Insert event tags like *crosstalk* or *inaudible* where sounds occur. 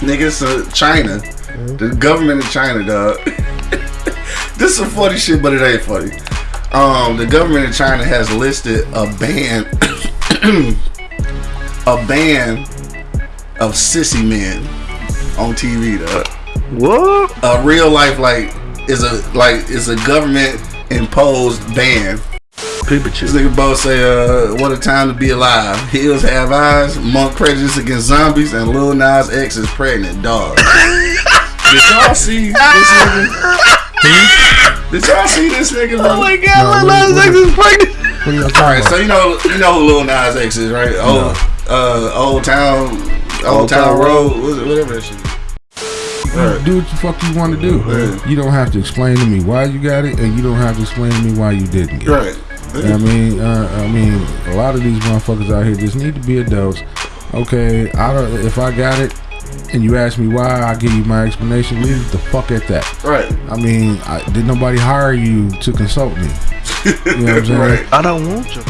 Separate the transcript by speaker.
Speaker 1: Niggas, uh, China, the government of China, dog. *laughs* this is funny shit, but it ain't funny. Um, the government of China has listed a ban, *coughs* a ban of sissy men on TV, dog.
Speaker 2: What?
Speaker 1: A real life like is a like is a government imposed ban.
Speaker 2: People
Speaker 1: This nigga both say, uh, what a time to be alive. Heels have eyes, monk prejudice against zombies, and Lil Nas X is pregnant, dog. *laughs* Did y'all see this nigga? Did y'all see this nigga? Bro?
Speaker 2: Oh my god,
Speaker 3: what-
Speaker 2: Lil Nas X is pregnant.
Speaker 3: What are y'all
Speaker 1: All
Speaker 3: talking
Speaker 1: right,
Speaker 3: about?
Speaker 1: so you know you know who Lil Nas X is, right? Old uh, Old Town, Old,
Speaker 2: Old
Speaker 1: Town
Speaker 2: Town
Speaker 1: Road, what's it- whatever that shit. Right.
Speaker 3: do what the fuck you want to do.
Speaker 1: Yeah.
Speaker 3: You don't have to explain to me why you got it, and you don't have to explain to me why you didn't get it.
Speaker 1: Right.
Speaker 3: You know what I mean, uh, I mean, a lot of these motherfuckers out here just need to be adults. Okay, I don't. If I got it, and you ask me why, I give you my explanation. Leave the fuck at that.
Speaker 1: Right.
Speaker 3: I mean, I, did nobody hire you to consult me? *laughs* You know what I'm saying?
Speaker 1: Right.
Speaker 2: I don't want you.